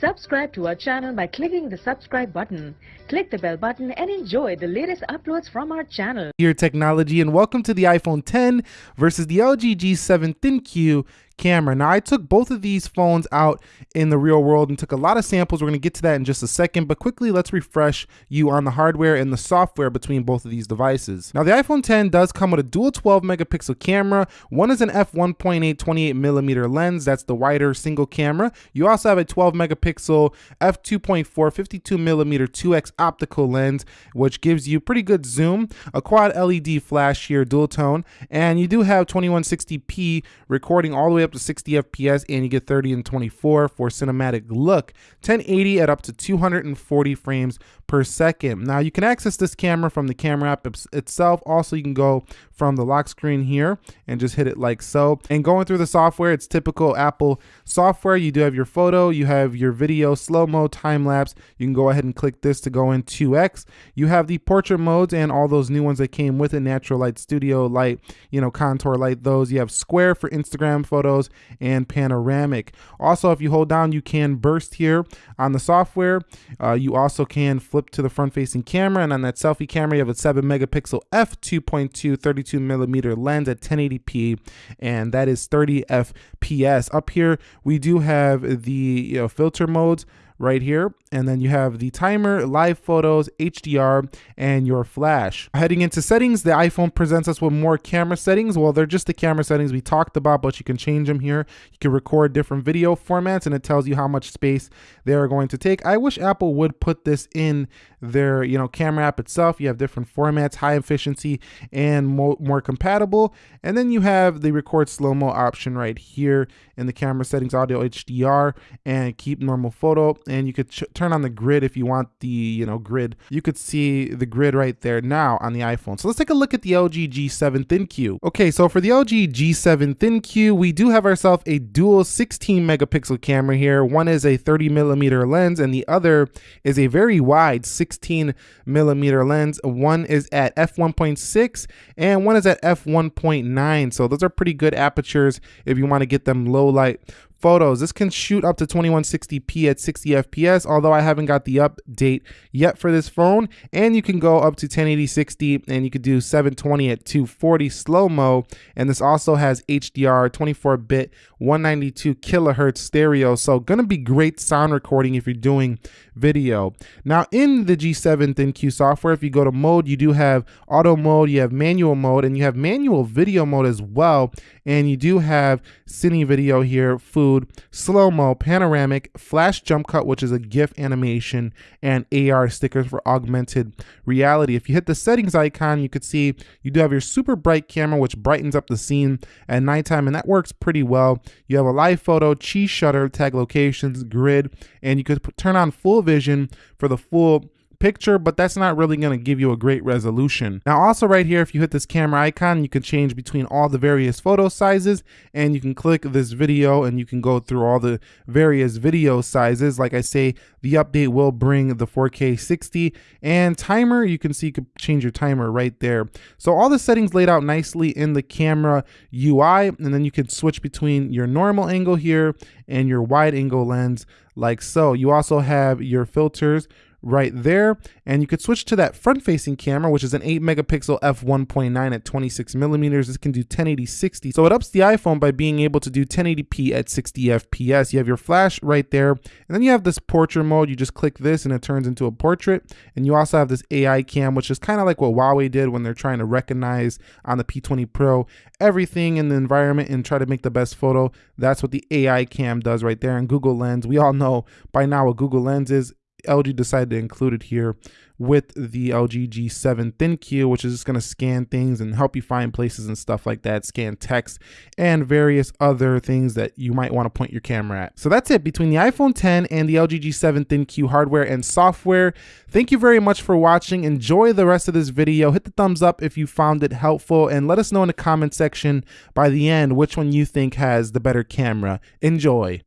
Subscribe to our channel by clicking the subscribe button. Click the bell button and enjoy the latest uploads from our channel. Your technology and welcome to the iPhone 10 versus the LG G7 ThinQ camera. Now I took both of these phones out in the real world and took a lot of samples. We're gonna get to that in just a second, but quickly let's refresh you on the hardware and the software between both of these devices. Now the iPhone 10 does come with a dual 12 megapixel camera. One is an f1.8 28 millimeter lens. That's the wider single camera. You also have a 12 megapixel f2.4 52 millimeter 2x optical lens, which gives you pretty good zoom, a quad LED flash here, dual tone, and you do have 2160p recording all the way up to 60 FPS and you get 30 and 24 for cinematic look, 1080 at up to 240 frames per second. Now you can access this camera from the camera app itself. Also, you can go from the lock screen here and just hit it like so. And going through the software, it's typical Apple software. You do have your photo, you have your video, slow-mo, time-lapse. You can go ahead and click this to go in 2X. You have the portrait modes and all those new ones that came with it, natural light, studio light, you know, contour light, those. You have square for Instagram photos and panoramic. Also, if you hold down, you can burst here on the software. Uh, you also can flip to the front facing camera and on that selfie camera you have a 7 megapixel f2.2 32 millimeter lens at 1080p and that is 30 fps up here we do have the you know, filter modes right here. And then you have the timer, live photos, HDR, and your flash. Heading into settings, the iPhone presents us with more camera settings. Well, they're just the camera settings we talked about, but you can change them here. You can record different video formats and it tells you how much space they are going to take. I wish Apple would put this in their you know camera app itself. You have different formats, high efficiency and more, more compatible. And then you have the record slow-mo option right here in the camera settings, audio HDR, and keep normal photo and you could turn on the grid if you want the you know grid. You could see the grid right there now on the iphone. So let's take a look at the lg g7 thinq okay so for the lg g7 thinq we do have ourselves a dual 16 megapixel camera here. One is a 30 millimeter lens and the other is a very wide 16 millimeter lens. One is at f1.6 and one is at f1.9 so those are pretty good apertures if you want to get them low light photos. This can shoot up to 2160p at 60 FPS, although I haven't got the update yet for this phone. And you can go up to 1080 60 and you could do 720 at 240 slow-mo. And this also has HDR, 24-bit, 192 kilohertz stereo. So gonna be great sound recording if you're doing video. Now in the G7 ThinQ software, if you go to mode, you do have auto mode, you have manual mode, and you have manual video mode as well. And you do have cine video here, food, include slow-mo, panoramic, flash jump cut, which is a GIF animation, and AR stickers for augmented reality. If you hit the settings icon, you could see you do have your super bright camera, which brightens up the scene at nighttime, and that works pretty well. You have a live photo, cheese shutter, tag locations, grid, and you could turn on full vision for the full picture, but that's not really going to give you a great resolution. Now also right here, if you hit this camera icon, you can change between all the various photo sizes and you can click this video and you can go through all the various video sizes. Like I say, the update will bring the 4K 60 and timer, you can see you can change your timer right there. So all the settings laid out nicely in the camera UI and then you can switch between your normal angle here and your wide angle lens like so. You also have your filters right there. And you could switch to that front facing camera, which is an 8 megapixel f1.9 at 26 millimeters. This can do 1080 60. So it ups the iPhone by being able to do 1080p at 60 FPS. You have your flash right there. And then you have this portrait mode. You just click this and it turns into a portrait. And you also have this AI cam, which is kind of like what Huawei did when they're trying to recognize on the P20 Pro everything in the environment and try to make the best photo. That's what the AI cam does right there. And Google Lens, we all know by now what Google Lens is. LG decided to include it here with the LG G7 ThinQ, which is just going to scan things and help you find places and stuff like that, scan text and various other things that you might want to point your camera at. So that's it between the iPhone 10 and the LG G7 ThinQ hardware and software. Thank you very much for watching. Enjoy the rest of this video. Hit the thumbs up if you found it helpful and let us know in the comment section by the end which one you think has the better camera. Enjoy.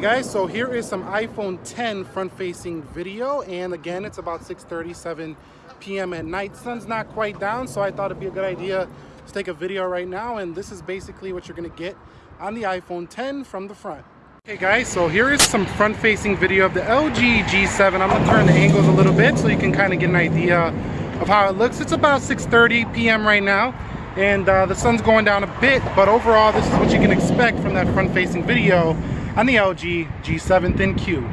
Guys, so here is some iPhone 10 front-facing video and again it's about 6:37 p.m. at night. Sun's not quite down so I thought it'd be a good idea to take a video right now and this is basically what you're gonna get on the iPhone 10 from the front. Okay guys, so here is some front-facing video of the LG G7. I'm gonna turn the angles a little bit so you can kind of get an idea of how it looks. It's about 6.30 p.m. right now and uh, the sun's going down a bit, but overall this is what you can expect from that front-facing video on the LG G7 Thin Q.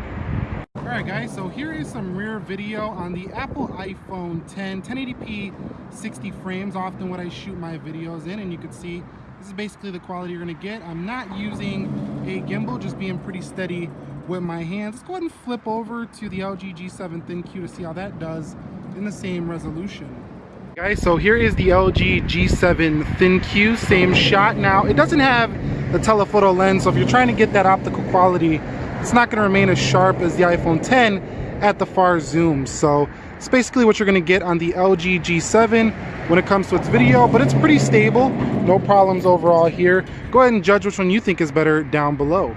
Alright guys, so here is some rear video on the Apple iPhone 10, 1080p 60 frames, often what I shoot my videos in, and you can see this is basically the quality you're going to get. I'm not using a gimbal, just being pretty steady with my hands. Let's go ahead and flip over to the LG G7 Thin Q to see how that does in the same resolution. Guys, so here is the LG G7 Thin Q, same shot. Now, it doesn't have the telephoto lens, so if you're trying to get that optical quality, it's not going to remain as sharp as the iPhone 10 at the far zoom. So it's basically what you're going to get on the LG G7 when it comes to its video, but it's pretty stable. No problems overall here. Go ahead and judge which one you think is better down below.